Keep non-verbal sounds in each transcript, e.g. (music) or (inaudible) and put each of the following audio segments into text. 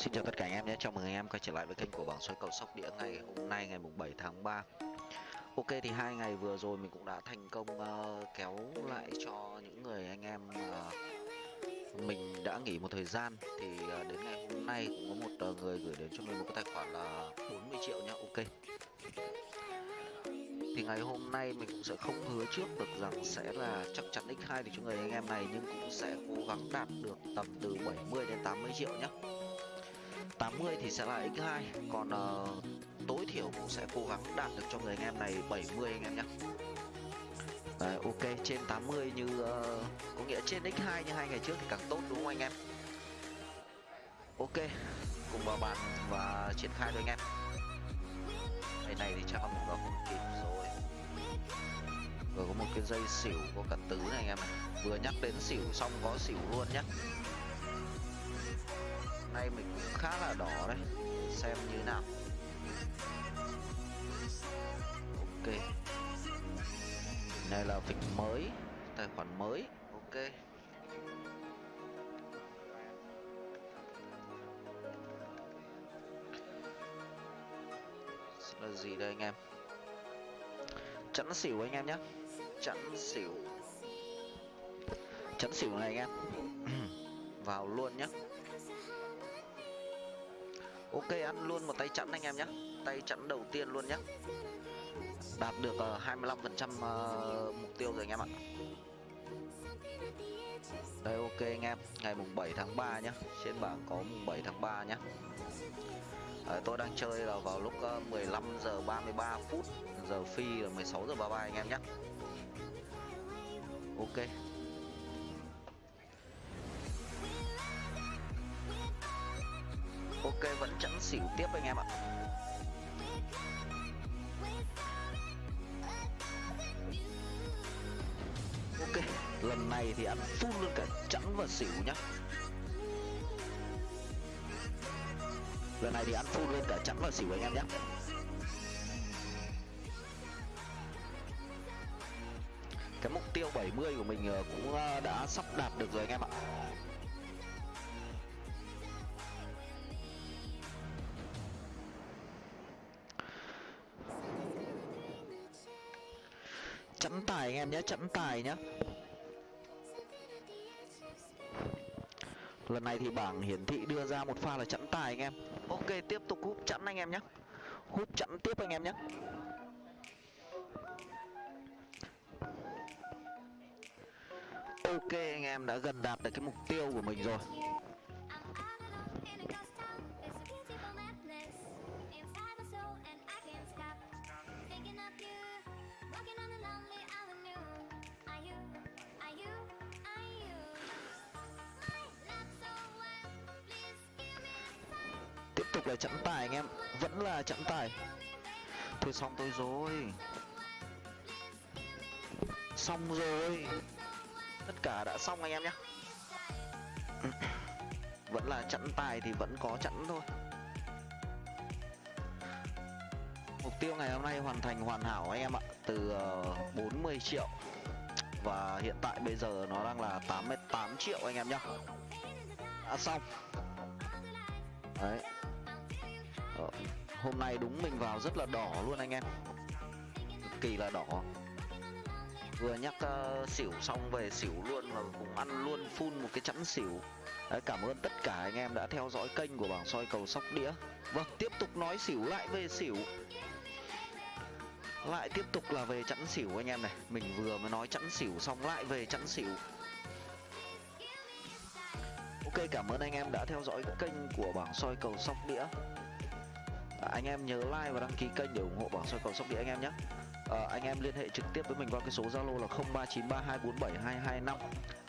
xin chào tất cả anh em nhé, chào mừng anh em quay trở lại với kênh của bảng soi cầu sóc đĩa ngày hôm nay ngày mùng 7 tháng 3 Ok thì hai ngày vừa rồi mình cũng đã thành công uh, kéo lại cho những người anh em uh, mình đã nghỉ một thời gian. Thì uh, đến ngày hôm nay cũng có một uh, người gửi đến cho mình một cái tài khoản là 40 triệu nhá, ok. Thì ngày hôm nay mình cũng sẽ không hứa trước được rằng sẽ là chắc chắn x2 thì cho người anh em này nhưng cũng sẽ cố gắng đạt được tầm từ 70 đến 80 triệu nhé 80 thì sẽ là x2 còn uh, tối thiểu cũng sẽ cố gắng đạt được cho người anh em này 70 anh em nhé Đấy, ok trên 80 như uh, có nghĩa trên x2 như hai ngày trước thì càng tốt đúng không anh em? Ok cùng vào bàn và triển khai thôi anh em. Ngày này thì chắc là mình vào không kịp rồi. Vừa có một cái dây xỉu có cả tứ này anh em vừa nhắc đến xỉu xong có xỉu luôn nhé nay mình cũng khá là đỏ đấy. Xem như nào. Ok. Này là vịt mới, tài khoản mới. Ok. Là gì đây anh em? Chẵn xỉu anh em nhé chẵn xỉu. Chẵn xỉu này anh em. (clears throat) Vào luôn nhé ok ăn luôn một tay chẵn anh em nhé. Tay chẵn đầu tiên luôn nhé. Đạt được ờ, uh, 25 phần trăm uh, mục tiêu rồi anh em ạ. Đây ok anh em. Ngày mùng 7 tháng 3 nhé. Trên bảng có mùng 7 tháng 3 nhé. À, tôi đang chơi là vào lúc uh, 15 giờ 33 phút. Giờ phi là 16 giờ 33 anh em nhé. Ok. Ok, vẫn chẵn xỉu tiếp anh em ạ. Ok, lần này thì ăn full luôn cả chẵn và xỉu nhá. Lần này thì ăn full luôn cả chẵn và xỉu anh em nhé cái mục tiêu 70 của mình ờ, cũng ờ, đã sắp đạt được rồi anh em ạ. Chẵn tài anh em nhé chẵn tài nhé. Lần này thì bảng hiển thị đưa ra một pha là chẵn tài anh em. Ok, tiếp tục hút chẵn anh em nhé. Hút chẵn tiếp anh em nhé. Ok, anh em đã gần đạt được cái mục tiêu của mình rồi. Tục là chẵn tài anh em. Vẫn là chẵn tài. Thôi xong tôi rồi. Xong rồi. Tất cả đã xong anh em nhé (clears throat) vẫn là chẵn tài thì vẫn có chẵn thôi. Mục tiêu ngày hôm nay hoàn thành hoàn hảo anh em ạ. Từ ờ, 40 triệu. Và hiện tại bây giờ nó đang là 88 triệu anh em nhé đã xong. Đấy. Ờ, hôm nay đúng mình vào rất là đỏ luôn anh em. Cực kỳ là đỏ. Vừa nhắc uh, xỉu xong về xỉu luôn và cũng ăn luôn phun một cái chẵn xỉu. Đấy, cảm ơn tất cả anh em đã theo dõi kênh của bảng soi cầu sóc đĩa. Vâng tiếp tục nói xỉu lại về xỉu. Lại tiếp tục là về chẵn xỉu anh em này. Mình vừa mới nói chẵn xỉu xong lại về chẵn xỉu. Ok cảm ơn anh em đã theo dõi kênh của bảng soi cầu sóc đĩa à, anh em nhớ like và đăng ký kênh để ủng hộ bảo soi cầu sóc đĩa anh em nhé. À, anh em liên hệ trực tiếp với mình qua cái số zalo là 0393247225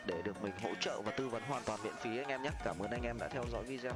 để được mình hỗ trợ và tư vấn hoàn toàn miễn phí anh em nhé. Cảm ơn anh em đã theo dõi video.